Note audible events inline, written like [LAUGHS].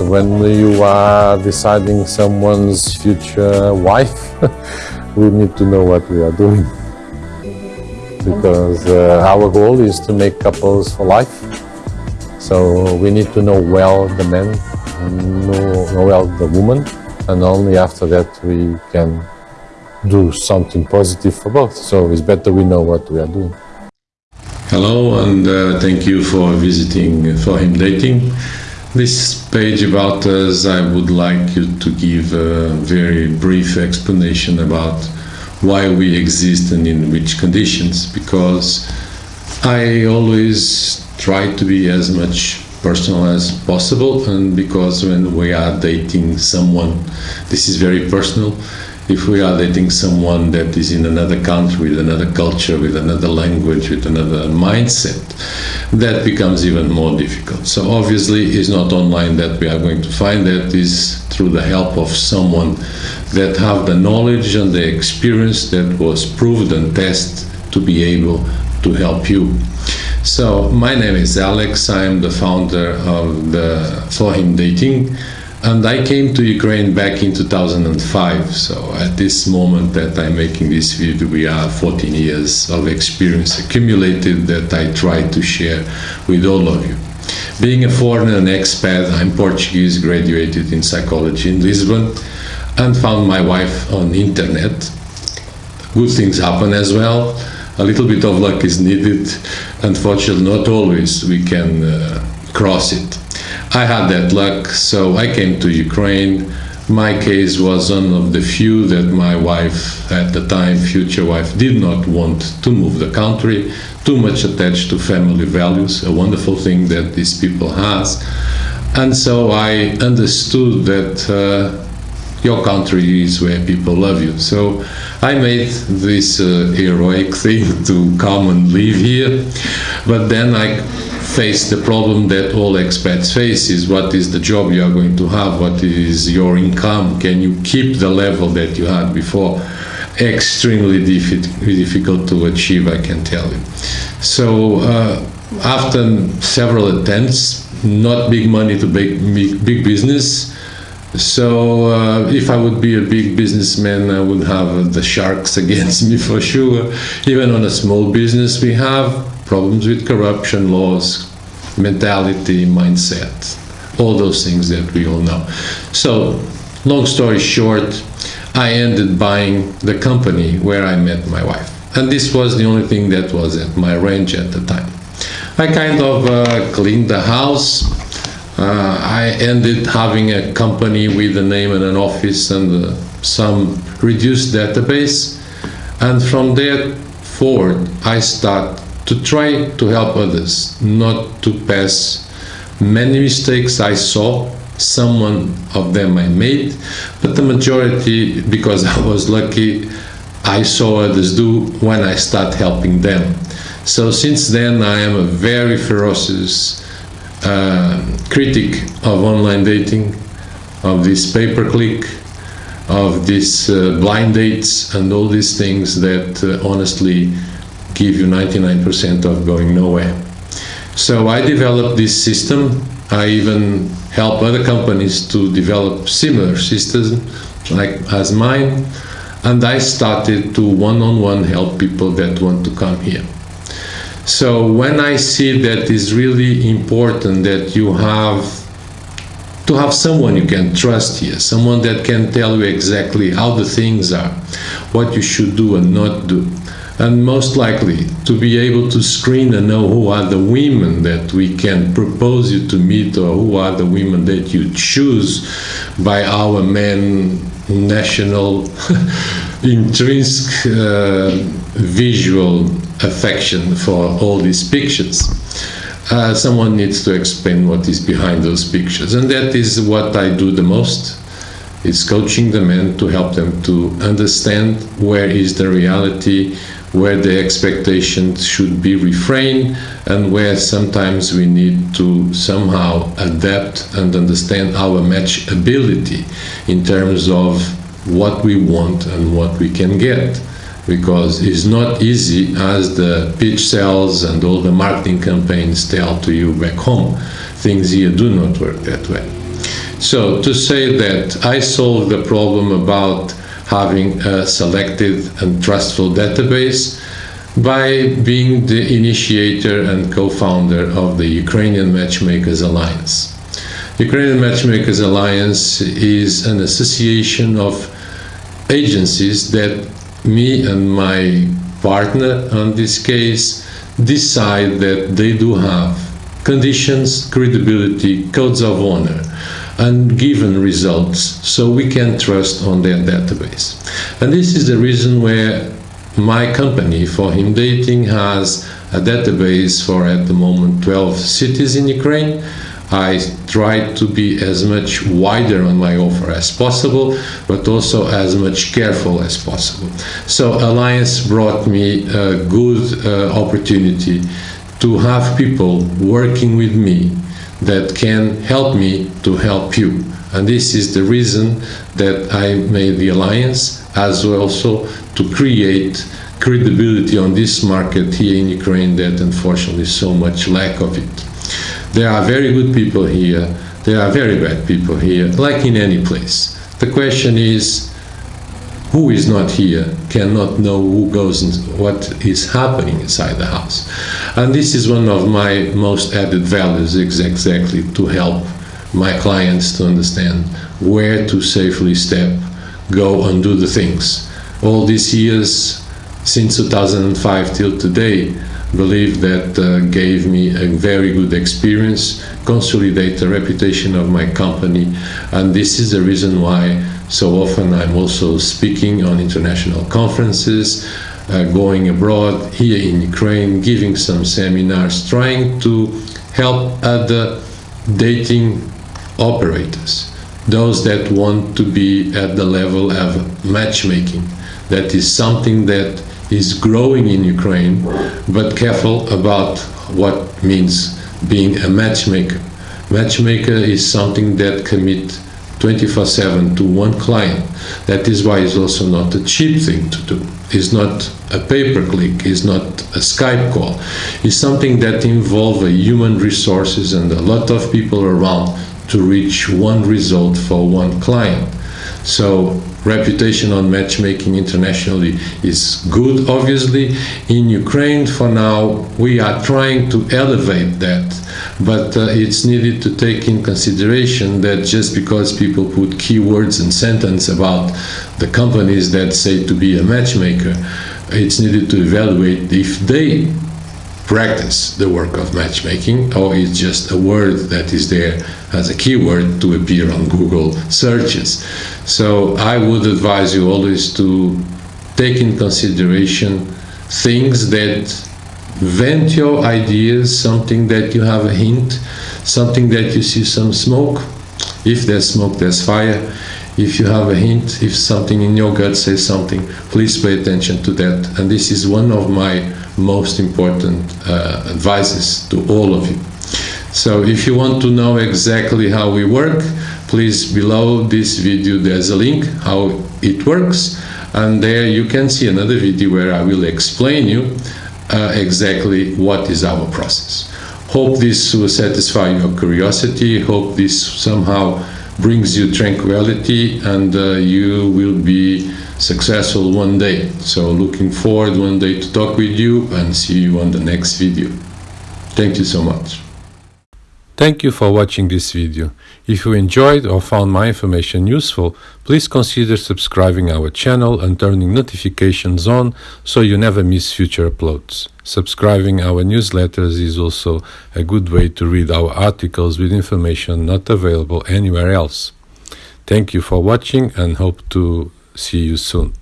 When you are deciding someone's future wife, [LAUGHS] we need to know what we are doing. Because uh, our goal is to make couples for life. So we need to know well the man, know, know well the woman, and only after that we can do something positive for both. So it's better we know what we are doing. Hello and uh, thank you for visiting For Him Dating. This page about us, I would like you to give a very brief explanation about why we exist and in which conditions, because I always try to be as much personal as possible and because when we are dating someone, this is very personal, if we are dating someone that is in another country, with another culture, with another language, with another mindset, that becomes even more difficult. So obviously it's not online that we are going to find that, is through the help of someone that have the knowledge and the experience that was proved and tested to be able to help you. So my name is Alex, I am the founder of the For Him Dating and I came to Ukraine back in 2005. So at this moment that I'm making this video, we are 14 years of experience accumulated that I try to share with all of you. Being a foreigner and expat, I'm Portuguese, graduated in psychology in Lisbon, and found my wife on the internet. Good things happen as well. A little bit of luck is needed. Unfortunately, not always we can uh, cross it. I had that luck, so I came to Ukraine. My case was one of the few that my wife, at the time, future wife, did not want to move the country, too much attached to family values, a wonderful thing that these people has. And so I understood that uh, your country is where people love you. So I made this uh, heroic thing [LAUGHS] to come and live here, but then I face the problem that all expats face is what is the job you are going to have, what is your income, can you keep the level that you had before? Extremely difficult to achieve, I can tell you. So uh, after several attempts, not big money to big, big, big business, so uh, if I would be a big businessman, I would have the sharks [LAUGHS] against me for sure. Even on a small business, we have problems with corruption, laws, mentality, mindset, all those things that we all know. So, long story short, I ended buying the company where I met my wife. And this was the only thing that was at my range at the time. I kind of uh, cleaned the house. Uh, I ended having a company with a name and an office and uh, some reduced database. And from there forward, I start to try to help others, not to pass many mistakes I saw, some of them I made, but the majority, because I was lucky, I saw others do when I start helping them. So since then I am a very ferocious uh, critic of online dating, of this pay-per-click, of these uh, blind dates and all these things that uh, honestly give you 99% of going nowhere. So I developed this system. I even help other companies to develop similar systems like as mine. And I started to one-on-one -on -one help people that want to come here. So when I see that it's really important that you have to have someone you can trust here, someone that can tell you exactly how the things are, what you should do and not do, and most likely to be able to screen and know who are the women that we can propose you to meet or who are the women that you choose by our men national [LAUGHS] intrinsic uh, visual affection for all these pictures. Uh, someone needs to explain what is behind those pictures and that is what I do the most is coaching the men to help them to understand where is the reality where the expectations should be refrained and where sometimes we need to somehow adapt and understand our match ability in terms of what we want and what we can get. Because it's not easy as the pitch sales and all the marketing campaigns tell to you back home things here do not work that way. So to say that I solved the problem about having a selected and trustful database by being the initiator and co-founder of the Ukrainian Matchmakers Alliance. Ukrainian Matchmakers Alliance is an association of agencies that me and my partner on this case decide that they do have conditions, credibility, codes of honor, and given results so we can trust on their database. And this is the reason where my company, For Him Dating, has a database for at the moment 12 cities in Ukraine I try to be as much wider on my offer as possible, but also as much careful as possible. So Alliance brought me a good uh, opportunity to have people working with me that can help me to help you. And this is the reason that I made the alliance, as well also to create credibility on this market here in Ukraine that unfortunately so much lack of it. There are very good people here, there are very bad people here, like in any place. The question is, who is not here cannot know who goes and what is happening inside the house. And this is one of my most added values exactly to help my clients to understand where to safely step, go and do the things. All these years, since 2005 till today, believe that uh, gave me a very good experience, consolidate the reputation of my company, and this is the reason why so often I'm also speaking on international conferences, uh, going abroad, here in Ukraine, giving some seminars, trying to help other dating operators, those that want to be at the level of matchmaking. That is something that is growing in Ukraine, but careful about what means being a matchmaker. Matchmaker is something that commit 24-7 to one client. That is why it's also not a cheap thing to do. It's not a pay-per-click, it's not a Skype call. It's something that involves human resources and a lot of people around to reach one result for one client. So reputation on matchmaking internationally is good, obviously. In Ukraine, for now, we are trying to elevate that, but uh, it's needed to take in consideration that just because people put keywords and sentence about the companies that say to be a matchmaker, it's needed to evaluate if they practice the work of matchmaking, or it's just a word that is there as a keyword to appear on Google searches. So I would advise you always to take in consideration things that vent your ideas, something that you have a hint, something that you see some smoke. If there's smoke, there's fire. If you have a hint, if something in your gut says something, please pay attention to that. And this is one of my most important uh, advices to all of you. So if you want to know exactly how we work, please below this video there's a link how it works and there you can see another video where I will explain you uh, exactly what is our process. Hope this will satisfy your curiosity, hope this somehow brings you tranquility and uh, you will be successful one day. So looking forward one day to talk with you and see you on the next video. Thank you so much. Thank you for watching this video. If you enjoyed or found my information useful, please consider subscribing our channel and turning notifications on so you never miss future uploads. Subscribing our newsletters is also a good way to read our articles with information not available anywhere else. Thank you for watching and hope to see you soon.